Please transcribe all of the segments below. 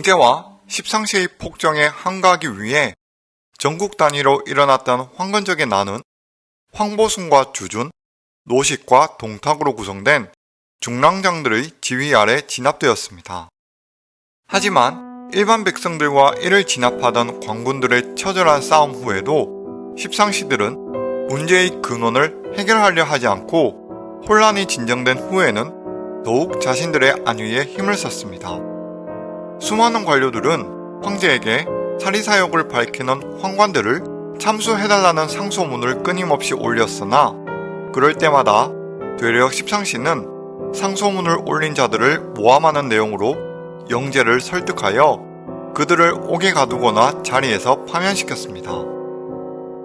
영제와 십상시의 폭정에 항거하기 위해 전국 단위로 일어났던 황건적의 난은 황보순과 주준, 노식과 동탁으로 구성된 중랑장들의 지휘 아래 진압되었습니다. 하지만 일반 백성들과 이를 진압하던 광군들의 처절한 싸움 후에도 십상시들은 문제의 근원을 해결하려 하지 않고 혼란이 진정된 후에는 더욱 자신들의 안위에 힘을 썼습니다. 수많은 관료들은 황제에게 사리사욕을 밝히는 황관들을 참수해달라는 상소문을 끊임없이 올렸으나 그럴 때마다 되려 십상시는 상소문을 올린 자들을 모함하는 내용으로 영제를 설득하여 그들을 옥에 가두거나 자리에서 파면시켰습니다.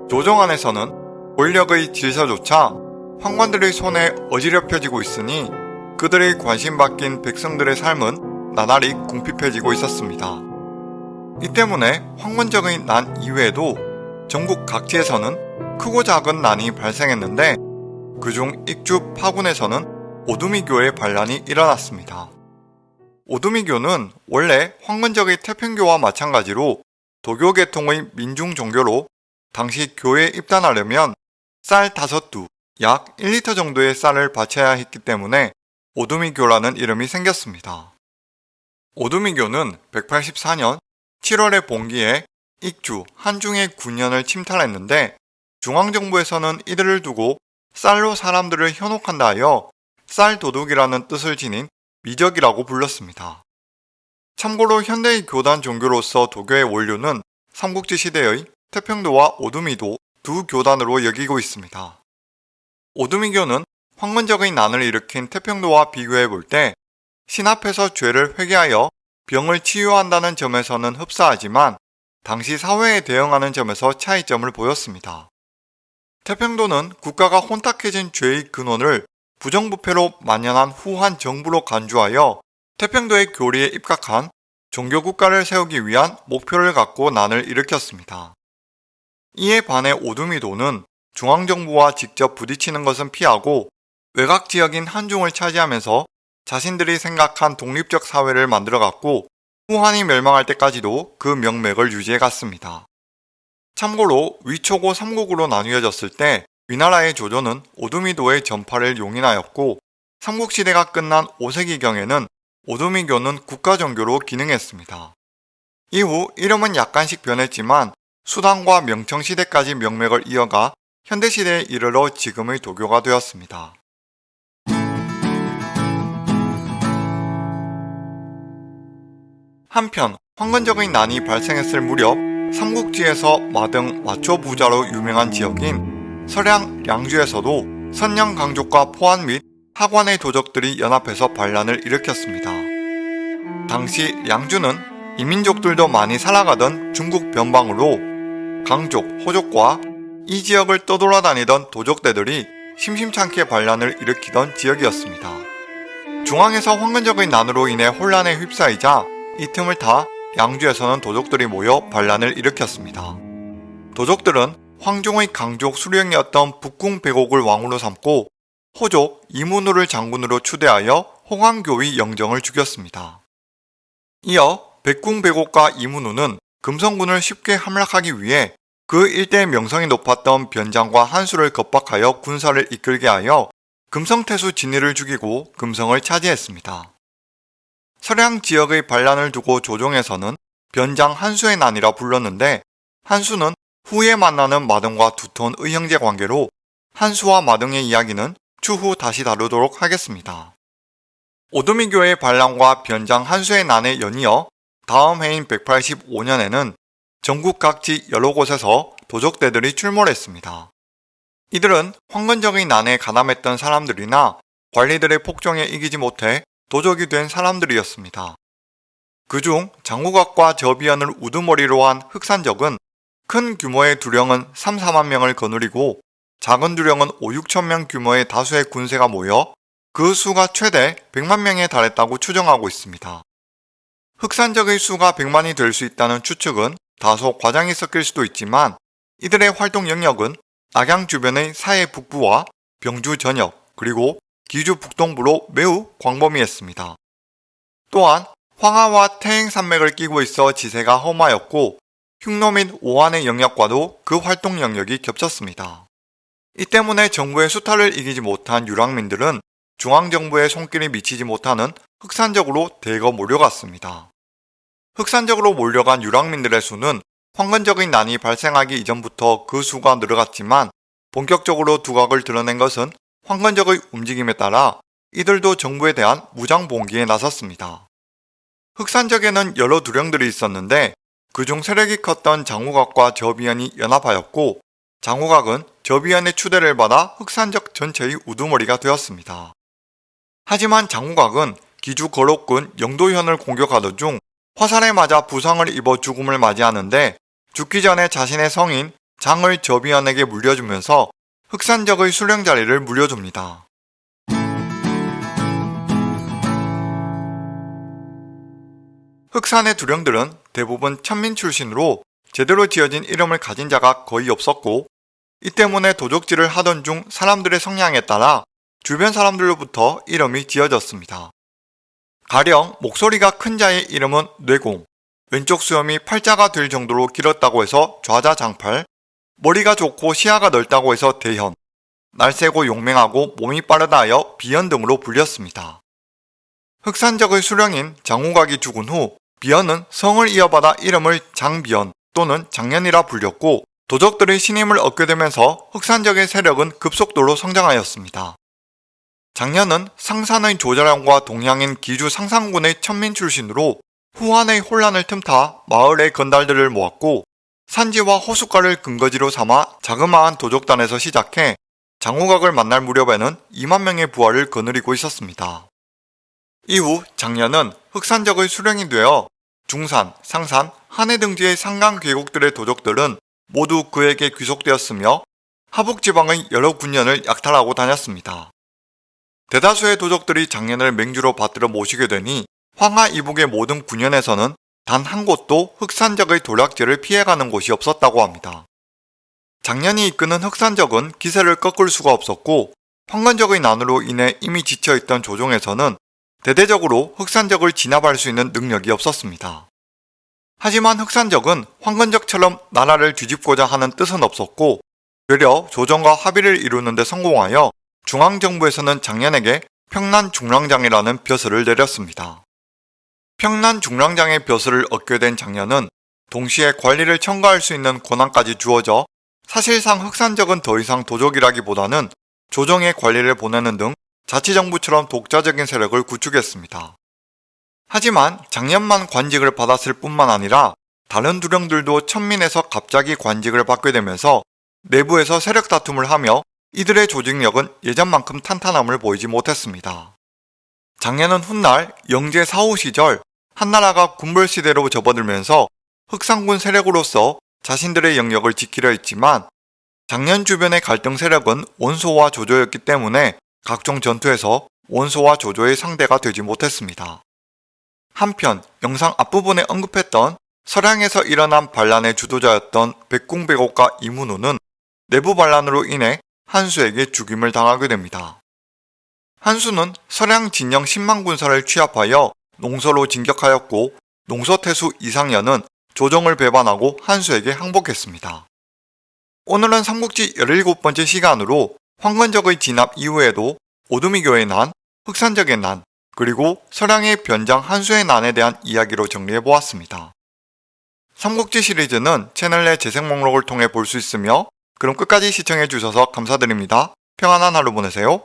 조정 안에서는 권력의 질서조차 황관들의 손에 어지럽혀지고 있으니 그들의 관심 바뀐 백성들의 삶은 나날이 궁핍해지고 있었습니다. 이 때문에 황건적의 난 이외에도 전국 각지에서는 크고 작은 난이 발생했는데 그중 익주 파군에서는 오두미교의 반란이 일어났습니다. 오두미교는 원래 황건적의 태평교와 마찬가지로 도교 계통의 민중 종교로 당시 교회에 입단하려면 쌀 5두, 약 1리터 정도의 쌀을 바쳐야 했기 때문에 오두미교라는 이름이 생겼습니다. 오두미교는 184년 7월의 봉기에 익주, 한중의 군현을 침탈했는데 중앙정부에서는 이들을 두고 쌀로 사람들을 현혹한다 하여 쌀도둑이라는 뜻을 지닌 미적이라고 불렀습니다. 참고로 현대의 교단 종교로서 도교의 원료는 삼국지 시대의 태평도와 오두미도 두 교단으로 여기고 있습니다. 오두미교는 황건적의 난을 일으킨 태평도와 비교해 볼 때 신 앞에서 죄를 회개하여 병을 치유한다는 점에서는 흡사하지만 당시 사회에 대응하는 점에서 차이점을 보였습니다. 태평도는 국가가 혼탁해진 죄의 근원을 부정부패로 만연한 후한 정부로 간주하여 태평도의 교리에 입각한 종교국가를 세우기 위한 목표를 갖고 난을 일으켰습니다. 이에 반해 오두미도는 중앙정부와 직접 부딪히는 것은 피하고 외곽 지역인 한중을 차지하면서 자신들이 생각한 독립적 사회를 만들어갔고 후한이 멸망할 때까지도 그 명맥을 유지해 갔습니다. 참고로 위초고 3국으로 나뉘어졌을 때 위나라의 조조는 오두미도의 전파를 용인하였고 삼국시대가 끝난 5세기경에는 오두미교는 국가종교로 기능했습니다. 이후 이름은 약간씩 변했지만 수단과 명청시대까지 명맥을 이어가 현대시대에 이르러 지금의 도교가 되었습니다. 한편 황건적의 난이 발생했을 무렵 삼국지에서 마등 마초 부자로 유명한 지역인 서량 양주에서도 선양 강족과 포안 및 하관의 도적들이 연합해서 반란을 일으켰습니다. 당시 양주는 이민족들도 많이 살아가던 중국 변방으로 강족, 호족과 이 지역을 떠돌아다니던 도적대들이 심심찮게 반란을 일으키던 지역이었습니다. 중앙에서 황건적의 난으로 인해 혼란에 휩싸이자 이 틈을 타 양주에서는 도적들이 모여 반란을 일으켰습니다. 도적들은 황종의 강족 수령이었던 북궁 백옥을 왕으로 삼고 호족 이문우를 장군으로 추대하여 홍황교의 영정을 죽였습니다. 이어 백궁 백옥과 이문우는 금성군을 쉽게 함락하기 위해 그 일대의 명성이 높았던 변장과 한수를 겁박하여 군사를 이끌게 하여 금성태수 진위를 죽이고 금성을 차지했습니다. 서량 지역의 반란을 두고 조정에서는 변장 한수의 난이라 불렀는데 한수는 후에 만나는 마등과 두터운 의형제 관계로 한수와 마등의 이야기는 추후 다시 다루도록 하겠습니다. 오두미교의 반란과 변장 한수의 난에 연이어 다음 해인 185년에는 전국 각지 여러 곳에서 도적대들이 출몰했습니다. 이들은 황건적의 난에 가담했던 사람들이나 관리들의 폭정에 이기지 못해 도적이 된 사람들이었습니다. 그중 장우각과 저비연을 우두머리로 한 흑산적은 큰 규모의 두령은 3, 4만 명을 거느리고 작은 두령은 5, 6천 명 규모의 다수의 군세가 모여 그 수가 최대 100만 명에 달했다고 추정하고 있습니다. 흑산적의 수가 100만이 될 수 있다는 추측은 다소 과장이 섞일 수도 있지만 이들의 활동 영역은 낙양 주변의 사해 북부와 병주 전역 그리고 기주 북동부로 매우 광범위했습니다. 또한 황하와 태행산맥을 끼고 있어 지세가 험하였고 흉노 및 오한의 영역과도 그 활동 영역이 겹쳤습니다. 이 때문에 정부의 수탈을 이기지 못한 유랑민들은 중앙정부의 손길이 미치지 못하는 흑산적으로 대거 몰려갔습니다. 흑산적으로 몰려간 유랑민들의 수는 황건적인 난이 발생하기 이전부터 그 수가 늘어갔지만 본격적으로 두각을 드러낸 것은 황건적의 움직임에 따라 이들도 정부에 대한 무장 봉기에 나섰습니다. 흑산적에는 여러 두령들이 있었는데 그중 세력이 컸던 장우각과 저비현이 연합하였고 장우각은 저비현의 추대를 받아 흑산적 전체의 우두머리가 되었습니다. 하지만 장우각은 기주 거록군 영도현을 공격하던 중 화살에 맞아 부상을 입어 죽음을 맞이하는데 죽기 전에 자신의 성인 장을 저비현에게 물려주면서 흑산적의 수령 자리를 물려줍니다. 흑산의 두령들은 대부분 천민 출신으로 제대로 지어진 이름을 가진 자가 거의 없었고 이 때문에 도적질을 하던 중 사람들의 성향에 따라 주변 사람들로부터 이름이 지어졌습니다. 가령 목소리가 큰 자의 이름은 뇌공, 왼쪽 수염이 팔자가 될 정도로 길었다고 해서 좌자장팔, 머리가 좋고 시야가 넓다고 해서 대현, 날쌔고 용맹하고 몸이 빠르다 하여 비현 등으로 불렸습니다. 흑산적의 수령인 장우각이 죽은 후 비현은 성을 이어받아 이름을 장비현 또는 장년이라 불렸고 도적들의 신임을 얻게 되면서 흑산적의 세력은 급속도로 성장하였습니다. 장년은 상산의 조자량과 동양인 기주 상상군의 천민 출신으로 후한의 혼란을 틈타 마을의 건달들을 모았고 산지와 호숫가를 근거지로 삼아 자그마한 도적단에서 시작해 장우각을 만날 무렵에는 2만 명의 부하를 거느리고 있었습니다. 이후 장년은 흑산적의 수령이 되어 중산, 상산, 한해 등지의 상강 계곡들의 도적들은 모두 그에게 귀속되었으며 하북지방의 여러 군년을 약탈하고 다녔습니다. 대다수의 도적들이 장년을 맹주로 받들어 모시게 되니 황하 이북의 모든 군현에서는 단 한 곳도 흑산적의 도략질을 피해가는 곳이 없었다고 합니다. 장년이 이끄는 흑산적은 기세를 꺾을 수가 없었고 황건적의 난으로 인해 이미 지쳐있던 조정에서는 대대적으로 흑산적을 진압할 수 있는 능력이 없었습니다. 하지만 흑산적은 황건적처럼 나라를 뒤집고자 하는 뜻은 없었고 되려 조정과 합의를 이루는 데 성공하여 중앙정부에서는 장년에게 평난 중랑장이라는 벼슬을 내렸습니다. 평난 중랑장의 벼슬을 얻게 된 장년은 동시에 관리를 첨가할 수 있는 권한까지 주어져 사실상 흑산적은 더 이상 도적이라기보다는 조정의 관리를 보내는 등 자치정부처럼 독자적인 세력을 구축했습니다. 하지만 작년만 관직을 받았을 뿐만 아니라 다른 두령들도 천민에서 갑자기 관직을 받게 되면서 내부에서 세력 다툼을 하며 이들의 조직력은 예전만큼 탄탄함을 보이지 못했습니다. 작년은 훗날 영제 사후 시절 한나라가 군벌시대로 접어들면서 흑상군 세력으로서 자신들의 영역을 지키려 했지만 작년 주변의 갈등 세력은 원소와 조조였기 때문에 각종 전투에서 원소와 조조의 상대가 되지 못했습니다. 한편 영상 앞부분에 언급했던 서량에서 일어난 반란의 주도자였던 백궁백옥과 이문우는 내부 반란으로 인해 한수에게 죽임을 당하게 됩니다. 한수는 서량 진영 10만 군사를 취합하여 농서로 진격하였고 농서태수 이상연은 조정을 배반하고 한수에게 항복했습니다. 오늘은 삼국지 17번째 시간으로 황건적의 진압 이후에도 오두미교의 난, 흑산적의 난, 그리고 서량의 변장 한수의 난에 대한 이야기로 정리해보았습니다. 삼국지 시리즈는 채널 내 재생 목록을 통해 볼 수 있으며 그럼 끝까지 시청해주셔서 감사드립니다. 평안한 하루 보내세요.